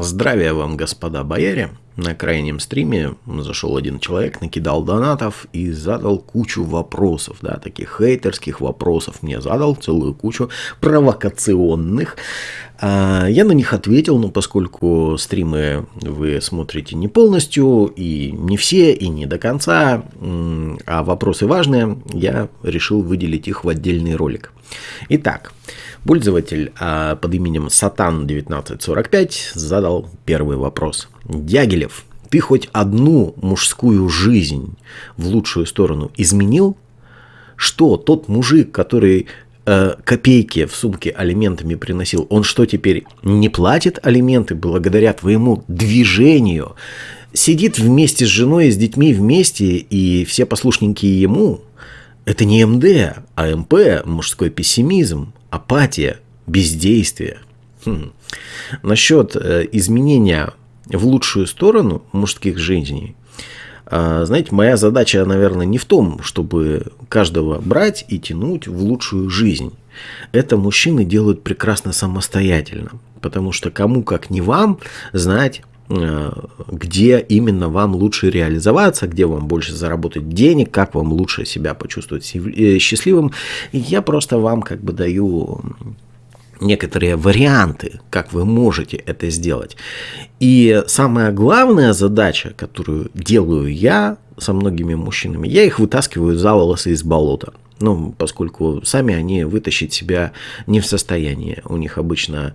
Здравия вам, господа бояре! На крайнем стриме зашел один человек, накидал донатов и задал кучу вопросов, да, таких хейтерских вопросов мне задал, целую кучу провокационных. А, я на них ответил, но поскольку стримы вы смотрите не полностью, и не все, и не до конца, а вопросы важные, я решил выделить их в отдельный ролик. Итак, Пользователь а, под именем Satan1945 задал первый вопрос. Дягилев, ты хоть одну мужскую жизнь в лучшую сторону изменил? Что тот мужик, который э, копейки в сумке алиментами приносил, он что теперь не платит алименты благодаря твоему движению? Сидит вместе с женой и с детьми вместе, и все послушненькие ему? Это не МД, а МП, мужской пессимизм апатия, бездействие. Хм. Насчет э, изменения в лучшую сторону мужских жизней, э, знаете, моя задача, наверное, не в том, чтобы каждого брать и тянуть в лучшую жизнь. Это мужчины делают прекрасно самостоятельно, потому что кому как не вам знать, Э, где именно вам лучше реализоваться, где вам больше заработать денег, как вам лучше себя почувствовать э, счастливым. Я просто вам как бы даю некоторые варианты, как вы можете это сделать. И самая главная задача, которую делаю я со многими мужчинами, я их вытаскиваю за волосы из болота. Ну, поскольку сами они вытащить себя не в состоянии. У них обычно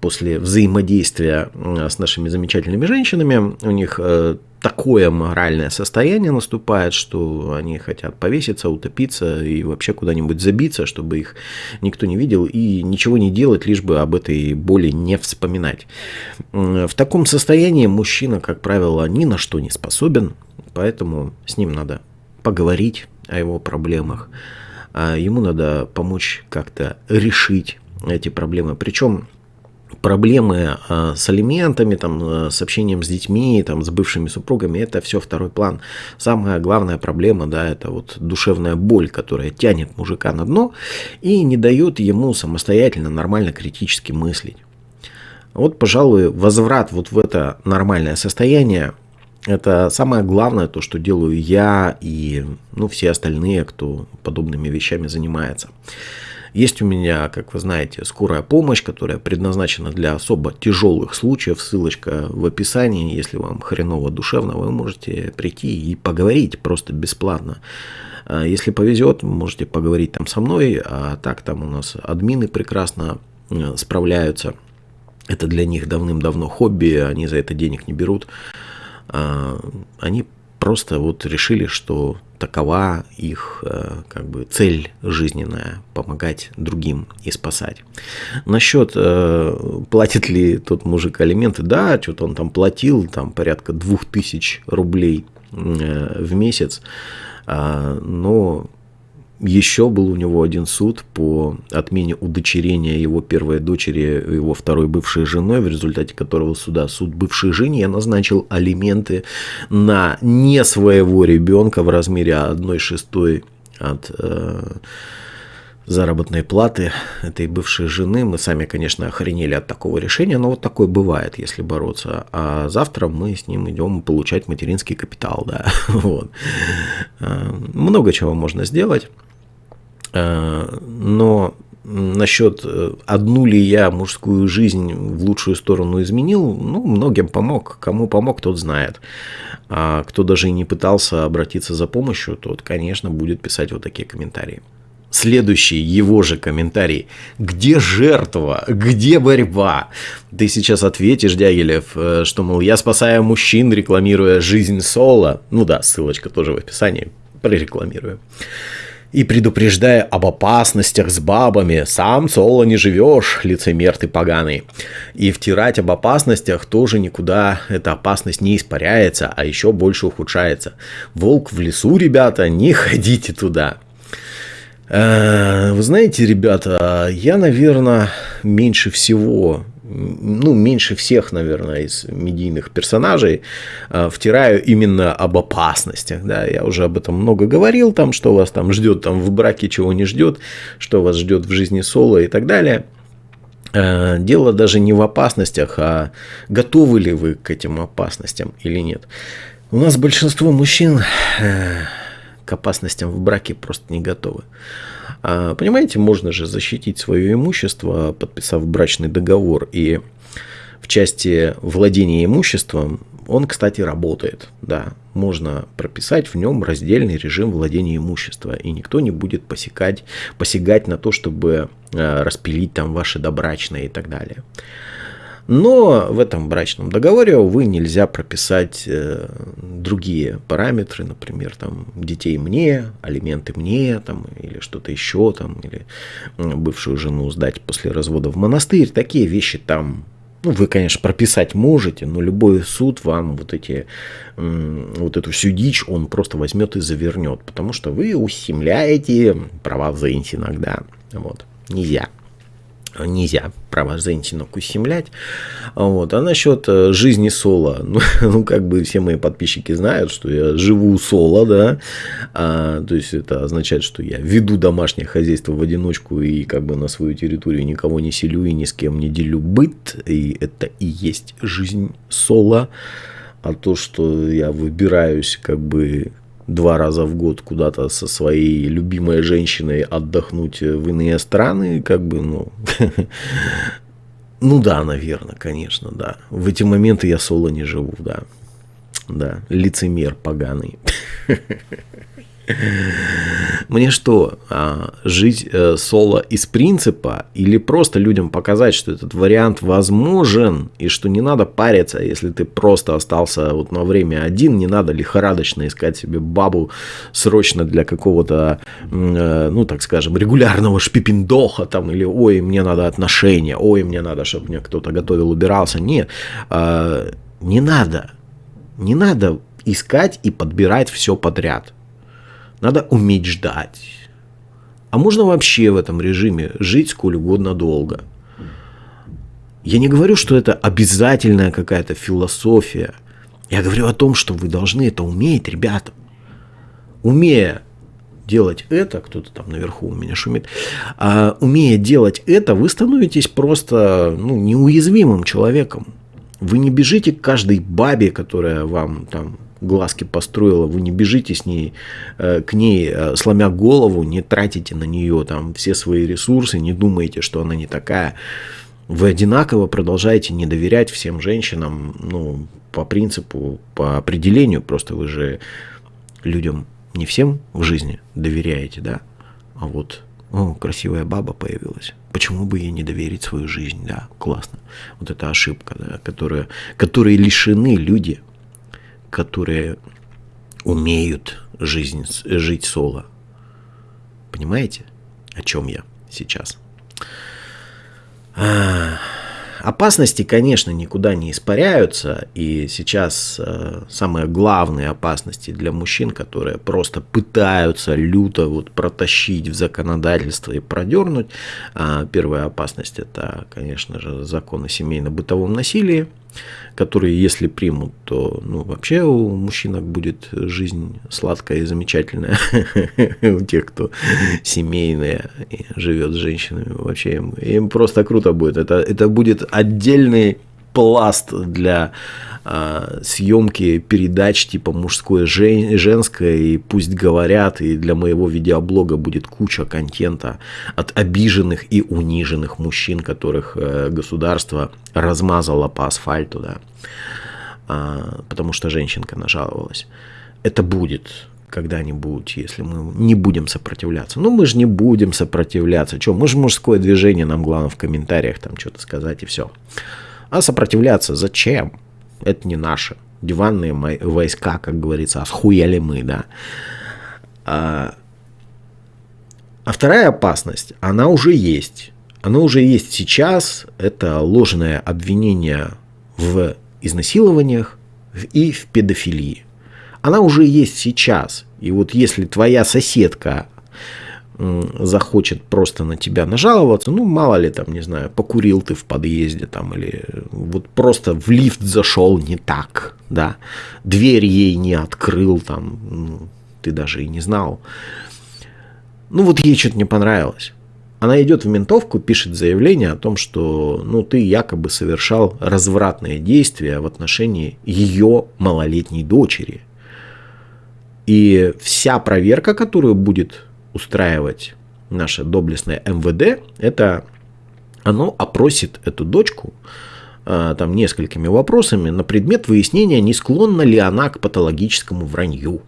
после взаимодействия с нашими замечательными женщинами, у них э, такое моральное состояние наступает, что они хотят повеситься, утопиться и вообще куда-нибудь забиться, чтобы их никто не видел и ничего не делать, лишь бы об этой боли не вспоминать. В таком состоянии мужчина, как правило, ни на что не способен, поэтому с ним надо поговорить о его проблемах. А ему надо помочь как-то решить эти проблемы. Причем проблемы а, с алиментами, там, а, с общением с детьми, там, с бывшими супругами, это все второй план. Самая главная проблема, да, это вот душевная боль, которая тянет мужика на дно и не дает ему самостоятельно, нормально, критически мыслить. Вот, пожалуй, возврат вот в это нормальное состояние это самое главное, то, что делаю я и ну, все остальные, кто подобными вещами занимается. Есть у меня, как вы знаете, скорая помощь, которая предназначена для особо тяжелых случаев. Ссылочка в описании. Если вам хреново душевно, вы можете прийти и поговорить просто бесплатно. А если повезет, можете поговорить там со мной. А так там у нас админы прекрасно э, справляются. Это для них давным-давно хобби, они за это денег не берут. А, они просто вот решили, что такова их э, как бы цель жизненная – помогать другим и спасать. Насчет э, платит ли тот мужик алименты, да, что-то он там платил, там порядка 2000 рублей э, в месяц, а, но еще был у него один суд по отмене удочерения его первой дочери, его второй бывшей женой, в результате которого суда суд бывшей жене назначил алименты на не своего ребенка в размере 1 шестой от э, заработной платы этой бывшей жены. Мы сами, конечно, охренели от такого решения, но вот такое бывает, если бороться. А завтра мы с ним идем получать материнский капитал, да. Вот. Э, много чего можно сделать. Э, но насчет э, одну ли я мужскую жизнь в лучшую сторону изменил, ну, многим помог. Кому помог, тот знает. А кто даже и не пытался обратиться за помощью, тот, конечно, будет писать вот такие комментарии. Следующий его же комментарий. Где жертва? Где борьба? Ты сейчас ответишь, Дягилев, э, что, мол, я спасаю мужчин, рекламируя жизнь Соло. Ну да, ссылочка тоже в описании. Прорекламирую и предупреждая об опасностях с бабами, сам соло не живешь, лицемер ты поганый. И втирать об опасностях тоже никуда эта опасность не испаряется, а еще больше ухудшается. Волк в лесу, ребята, не ходите туда. Э, вы знаете, ребята, я, наверное, меньше всего ну, меньше всех, наверное, из медийных персонажей э, втираю именно об опасностях. Да, я уже об этом много говорил, там, что вас там ждет там в браке, чего не ждет, что вас ждет в жизни соло и так далее. э, дело даже не в опасностях, а готовы ли вы к этим опасностям или нет. У нас большинство мужчин к опасностям в браке просто не готовы. А, понимаете, можно же защитить свое имущество, подписав брачный договор. И в части владения имуществом он, кстати, работает. Да, можно прописать в нем раздельный режим владения имущества, и никто не будет посягать, посягать на то, чтобы э, распилить там ваши добрачные и так далее. Но в этом брачном договоре, увы, нельзя прописать э, другие параметры, например, там, детей мне, алименты мне, там, или что-то еще, там, или бывшую жену сдать после развода в монастырь. Такие вещи там ну, вы, конечно, прописать можете, но любой суд вам вот эти, вот эту всю дичь, он просто возьмет и завернет, потому что вы ущемляете права взаимности иногда. Вот. Нельзя нельзя права женщинок ущемлять. Вот. А насчет э, жизни соло, ну, ну, как бы все мои подписчики знают, что я живу соло, да, а, то есть это означает, что я веду домашнее хозяйство в одиночку и как бы на свою территорию никого не селю и ни с кем не делю быт, и это и есть жизнь соло. А то, что я выбираюсь как бы два раза в год куда-то со своей любимой женщиной отдохнуть в иные страны, как бы, ну, ну да, наверное, конечно, да. В эти моменты я соло не живу, да. Да, лицемер поганый. Мне что, а, жить э, соло из принципа или просто людям показать, что этот вариант возможен и что не надо париться, если ты просто остался вот на время один, не надо лихорадочно искать себе бабу срочно для какого-то, э, ну так скажем, регулярного шпипиндоха там или ой, мне надо отношения, ой, мне надо, чтобы мне кто-то готовил, убирался. Нет, а, не надо, не надо искать и подбирать все подряд. Надо уметь ждать. А можно вообще в этом режиме жить сколь угодно долго. Я не говорю, что это обязательная какая-то философия. Я говорю о том, что вы должны это уметь, ребята. Умея делать это, кто-то там наверху у меня шумит, а, умея делать это, вы становитесь просто ну, неуязвимым человеком. Вы не бежите к каждой бабе, которая вам там глазки построила, вы не бежите с ней, э, к ней, э, сломя голову, не тратите на нее там все свои ресурсы, не думаете, что она не такая. Вы одинаково продолжаете не доверять всем женщинам, ну, по принципу, по определению, просто вы же людям не всем в жизни доверяете, да, а вот о, красивая баба появилась. Почему бы ей не доверить свою жизнь? Да, классно. Вот это ошибка, да, которая, которые лишены люди которые умеют жизнь, жить соло. Понимаете, о чем я сейчас? А, опасности, конечно, никуда не испаряются. И сейчас э, самые главные опасности для мужчин, которые просто пытаются люто вот протащить в законодательство и продернуть. А, первая опасность это, конечно же, закон о семейно-бытовом насилии которые, если примут, то ну, вообще у мужчинок будет жизнь сладкая и замечательная. У тех, кто семейные и живет с женщинами, вообще им, им просто круто будет. Это, это будет отдельный пласт для э, съемки передач типа мужское жен, женское и пусть говорят и для моего видеоблога будет куча контента от обиженных и униженных мужчин которых э, государство размазало по асфальту да э, потому что женщинка нажаловалась это будет когда-нибудь, если мы не будем сопротивляться. Ну, мы же не будем сопротивляться. Что, мы же мужское движение, нам главное в комментариях там что-то сказать и все. А сопротивляться зачем? Это не наши. Диванные войска, как говорится, а схуяли мы, да. А, а вторая опасность, она уже есть. Она уже есть сейчас. Это ложное обвинение в изнасилованиях и в педофилии. Она уже есть сейчас. И вот если твоя соседка захочет просто на тебя нажаловаться, ну, мало ли там, не знаю, покурил ты в подъезде там, или вот просто в лифт зашел не так, да, дверь ей не открыл там, ну, ты даже и не знал. Ну, вот ей что-то не понравилось. она идет в ментовку, пишет заявление о том, что ну, ты якобы совершал развратные действия в отношении ее малолетней дочери. И вся проверка, которую будет устраивать наше доблестное МВД, это оно опросит эту дочку а, там несколькими вопросами на предмет выяснения, не склонна ли она к патологическому вранью.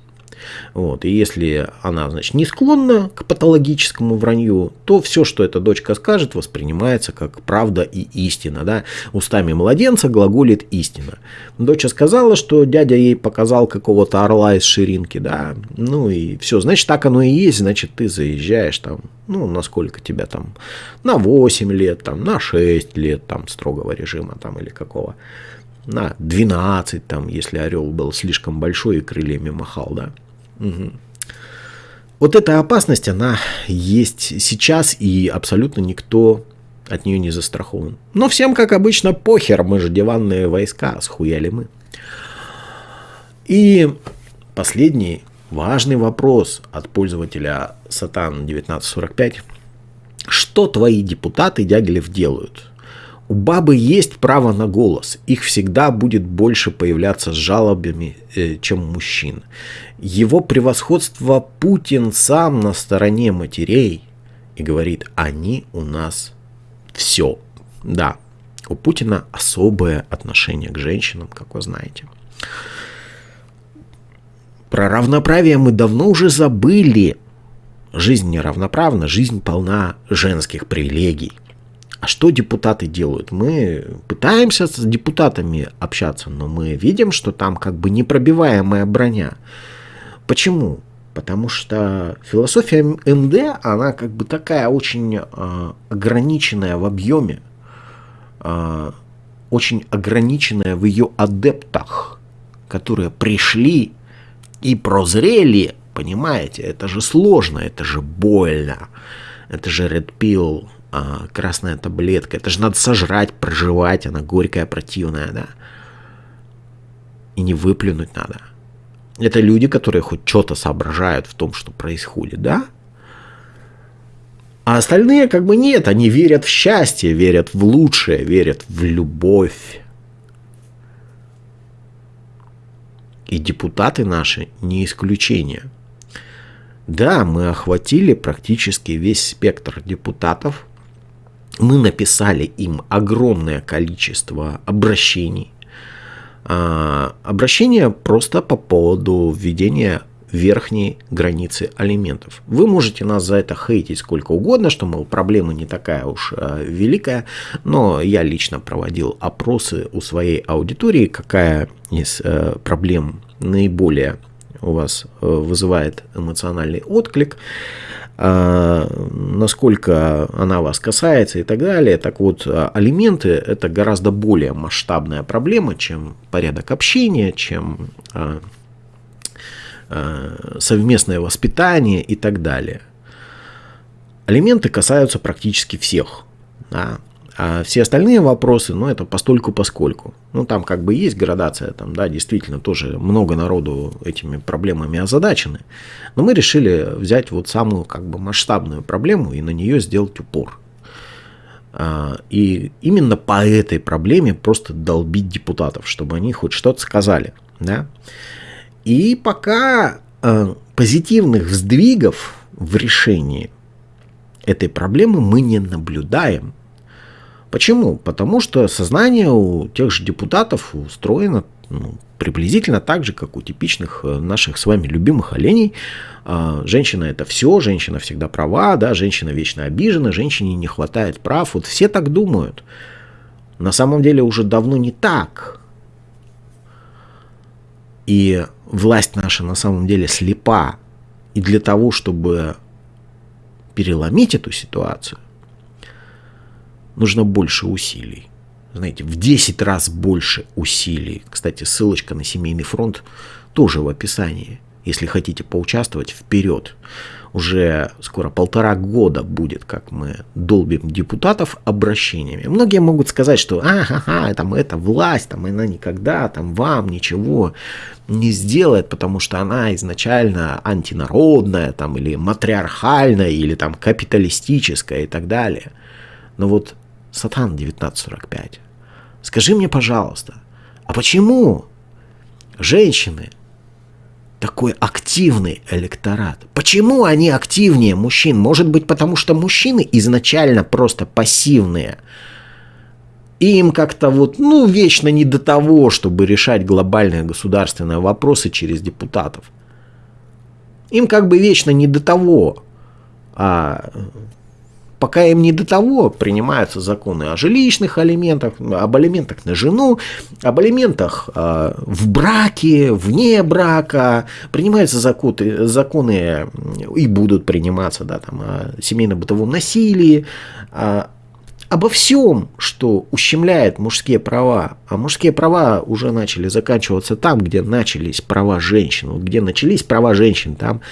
Вот. И если она, значит, не склонна к патологическому вранью, то все, что эта дочка скажет, воспринимается как правда и истина. Да? Устами младенца глаголит истина. Доча сказала, что дядя ей показал какого-то орла из ширинки, да, ну и все, значит, так оно и есть, значит, ты заезжаешь там, ну, насколько тебя там, на 8 лет, там, на 6 лет, там, строгого режима, там, или какого на 12, там, если орел был слишком большой и крыльями махал, да. Угу. Вот эта опасность, она есть сейчас, и абсолютно никто от нее не застрахован. Но всем, как обычно, похер, мы же диванные войска, схуяли мы. И последний важный вопрос от пользователя Сатан 1945. Что твои депутаты Дягилев делают? У бабы есть право на голос. Их всегда будет больше появляться с жалобами, э, чем мужчин. Его превосходство Путин сам на стороне матерей и говорит, они у нас все. Да, у Путина особое отношение к женщинам, как вы знаете. Про равноправие мы давно уже забыли. Жизнь неравноправна, жизнь полна женских привилегий. А что депутаты делают? Мы пытаемся с депутатами общаться, но мы видим, что там как бы непробиваемая броня. Почему? Потому что философия МД, она как бы такая очень э, ограниченная в объеме, э, очень ограниченная в ее адептах, которые пришли и прозрели, понимаете, это же сложно, это же больно, это же Red Pill, а, красная таблетка. Это же надо сожрать, проживать, она горькая, противная, да. И не выплюнуть надо. Это люди, которые хоть что-то соображают в том, что происходит, да? А остальные как бы нет, они верят в счастье, верят в лучшее, верят в любовь. И депутаты наши не исключение. Да, мы охватили практически весь спектр депутатов, мы написали им огромное количество обращений. А, обращения просто по поводу введения верхней границы алиментов. Вы можете нас за это хейтить сколько угодно, что, мол, проблема не такая уж э, великая, но я лично проводил опросы у своей аудитории, какая из э, проблем наиболее у вас э, вызывает эмоциональный отклик. А, насколько она вас касается и так далее. Так вот, а, алименты – это гораздо более масштабная проблема, чем порядок общения, чем а, совместное воспитание и так далее. Алименты касаются практически всех. Да? А все остальные вопросы, ну, это постольку поскольку. Ну, там как бы есть градация, там, да, действительно тоже много народу этими проблемами озадачены. Но мы решили взять вот самую как бы масштабную проблему и на нее сделать упор. А, и именно по этой проблеме просто долбить депутатов, чтобы они хоть что-то сказали. Да? И пока а, позитивных сдвигов в решении этой проблемы мы не наблюдаем. Почему? Потому что сознание у тех же депутатов устроено ну, приблизительно так же, как у типичных э, наших с вами любимых оленей. А, женщина это все, женщина всегда права, да, женщина вечно обижена, женщине не хватает прав. Вот все так думают. На самом деле уже давно не так. И власть наша на самом деле слепа. И для того, чтобы переломить эту ситуацию, нужно больше усилий. Знаете, в 10 раз больше усилий. Кстати, ссылочка на семейный фронт тоже в описании. Если хотите поучаствовать, вперед. уже скоро полтора года будет, как мы долбим депутатов обращениями. Многие могут сказать, что ага, там это власть, там она никогда там вам ничего не сделает, потому что она изначально антинародная, там, или матриархальная, или там капиталистическая и так далее. Но вот Сатан 1945, скажи мне, пожалуйста, а почему женщины такой активный электорат. Почему они активнее мужчин? Может быть, потому что мужчины изначально просто пассивные. Им как-то вот, ну, вечно не до того, чтобы решать глобальные государственные вопросы через депутатов. Им как бы вечно не до того. А пока им не до того, принимаются законы о жилищных алиментах, об алиментах на жену, об алиментах э, в браке, вне брака, принимаются законы, законы и будут приниматься да, там, о семейно-бытовом насилии, э, обо всем, что ущемляет мужские права. А мужские права уже начали заканчиваться там, где начались права женщин. Где начались права женщин, там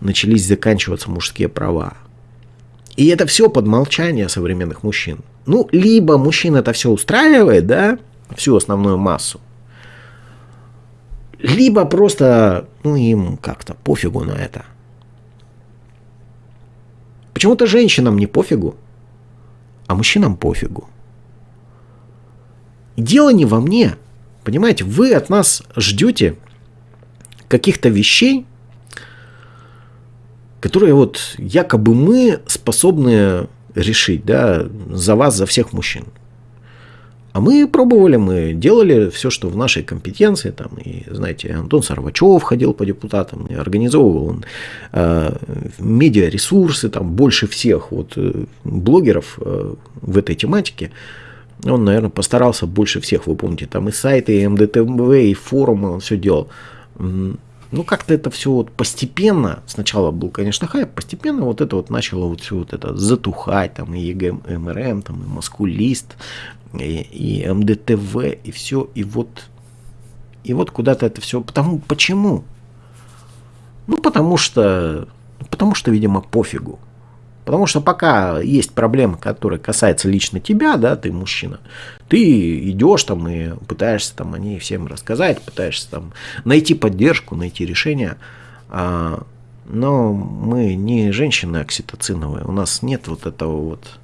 начались заканчиваться мужские права. И это все под молчание современных мужчин. Ну, либо мужчин это все устраивает, да, всю основную массу, либо просто, ну, им как-то пофигу на это. Почему-то женщинам не пофигу, а мужчинам пофигу. Дело не во мне. Понимаете, вы от нас ждете каких-то вещей, которые вот якобы мы способны решить, да, за вас, за всех мужчин. А мы пробовали, мы делали все, что в нашей компетенции. Там, и, знаете, Антон Сарвачев ходил по депутатам, организовывал он э, медиаресурсы, там больше всех вот, э, блогеров э, в этой тематике. Он, наверное, постарался больше всех, вы помните, там и сайты, и МДТВ, и форумы он все делал. Ну, как-то это все вот постепенно, сначала был, конечно, хайп, постепенно вот это вот начало вот все вот это затухать, там, и ЕГМРМ, там, и Маскулист, и, и МДТВ, и все, и вот, и вот куда-то это все, потому, почему? Ну, потому что, потому что, видимо, пофигу. Потому что пока есть проблема, которая касается лично тебя, да, ты мужчина, ты идешь там и пытаешься там о ней всем рассказать, пытаешься там найти поддержку, найти решение. А, но мы не женщины окситоциновые, у нас нет вот этого вот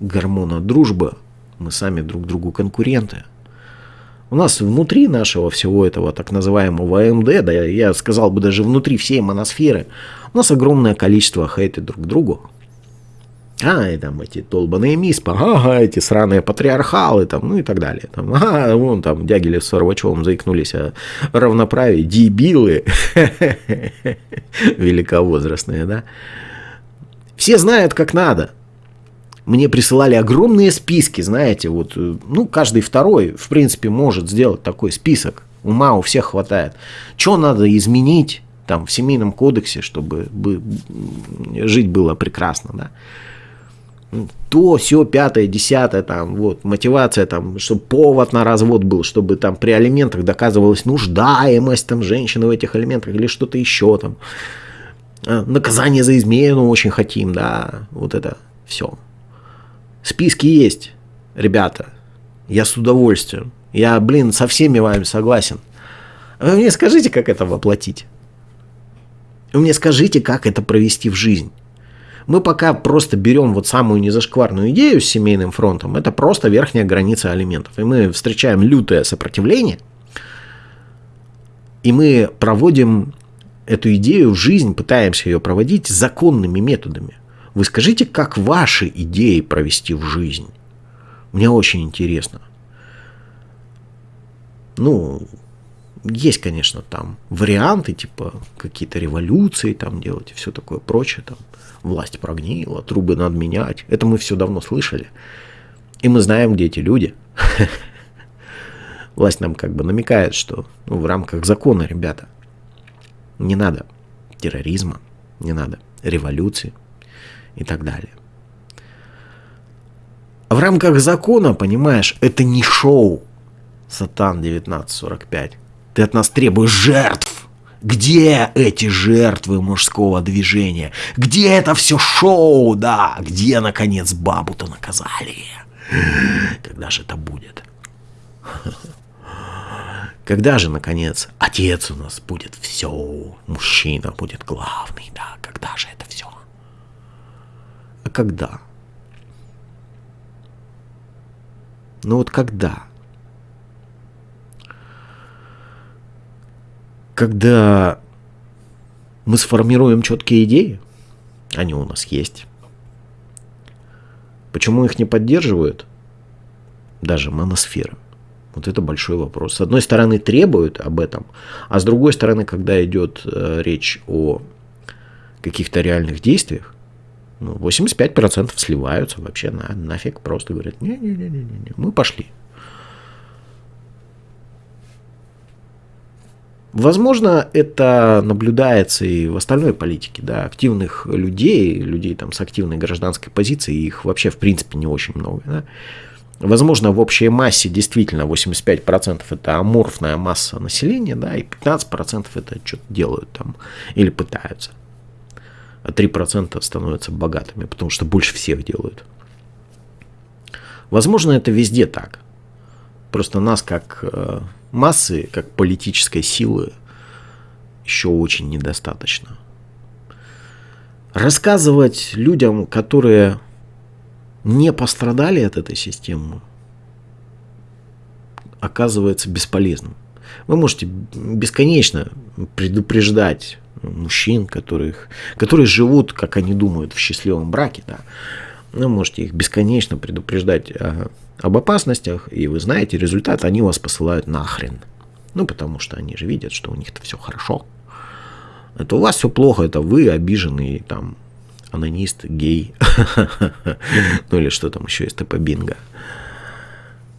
гормона дружбы, мы сами друг другу конкуренты. У нас внутри нашего всего этого так называемого АМД, да я сказал бы даже внутри всей моносферы, у нас огромное количество хейта друг к другу. А, и там эти долбаные миспа, ага, эти сраные патриархалы, там, ну и так далее. Там, ага, вон там Дягилев с Сорвачевым заикнулись о равноправии, дебилы, великовозрастные, да. Все знают, как надо. Мне присылали огромные списки, знаете, вот, ну, каждый второй, в принципе, может сделать такой список. Ума у всех хватает. Что надо изменить там в семейном кодексе, чтобы жить было прекрасно, да то, все, пятое, десятое, там, вот, мотивация, там, чтобы повод на развод был, чтобы там при алиментах доказывалась нуждаемость там женщины в этих алиментах или что-то еще там. А, наказание за измену очень хотим, да, вот это все. Списки есть, ребята, я с удовольствием. Я, блин, со всеми вами согласен. Вы мне скажите, как это воплотить? Вы мне скажите, как это провести в жизнь. Мы пока просто берем вот самую незашкварную идею с семейным фронтом, это просто верхняя граница алиментов. И мы встречаем лютое сопротивление, и мы проводим эту идею в жизнь, пытаемся ее проводить законными методами. Вы скажите, как ваши идеи провести в жизнь? Мне очень интересно. Ну, есть, конечно, там варианты, типа какие-то революции там делать и все такое прочее. Там власть прогнила, трубы надо менять. Это мы все давно слышали. И мы знаем, где эти люди. Власть нам как бы намекает, что ну, в рамках закона, ребята, не надо терроризма, не надо революции и так далее. В рамках закона, понимаешь, это не шоу. Сатан 1945. Ты от нас требуешь жертв. Где эти жертвы мужского движения? Где это все шоу, да? Где, наконец, бабу-то наказали? Когда же это будет? Когда же, наконец, отец у нас будет все, мужчина будет главный, да? Когда же это все? А когда? Ну вот когда? Когда мы сформируем четкие идеи, они у нас есть. Почему их не поддерживают? Даже моносфера. Вот это большой вопрос. С одной стороны требуют об этом, а с другой стороны, когда идет э, речь о каких-то реальных действиях, ну, 85% сливаются вообще на, нафиг, просто говорят, не-не-не-не, мы пошли. Возможно, это наблюдается и в остальной политике, да, активных людей, людей там с активной гражданской позицией, их вообще в принципе не очень много, да. Возможно, в общей массе действительно 85% это аморфная масса населения, да, и 15% это что-то делают там или пытаются. А 3% становятся богатыми, потому что больше всех делают. Возможно, это везде так. Просто нас как э, массы, как политической силы, еще очень недостаточно. Рассказывать людям, которые не пострадали от этой системы, оказывается бесполезным. Вы можете бесконечно предупреждать мужчин, которых, которые живут, как они думают, в счастливом браке, да. Вы можете их бесконечно предупреждать об опасностях, и вы знаете результат, они вас посылают нахрен. Ну, потому что они же видят, что у них-то все хорошо. Это у вас все плохо, это вы обиженный там анонист, гей, ну или что там еще есть, ТП бинго.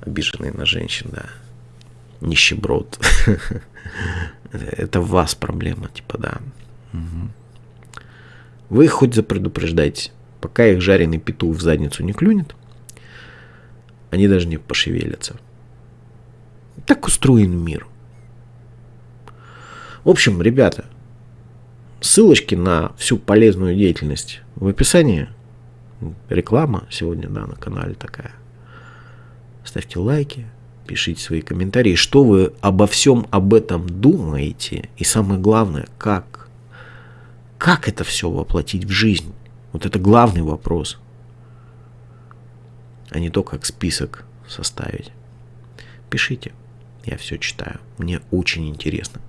Обиженный на женщин, да. Нищеброд. Это в вас проблема, типа, да. Вы их хоть запредупреждайте. Пока их жареный петух в задницу не клюнет, они даже не пошевелятся. Так устроен мир. В общем, ребята, ссылочки на всю полезную деятельность в описании. Реклама сегодня, да, на канале такая. Ставьте лайки, пишите свои комментарии, что вы обо всем об этом думаете. И самое главное, как. Как это все воплотить в жизнь? Вот это главный вопрос. А не то, как список составить. Пишите. Я все читаю. Мне очень интересно.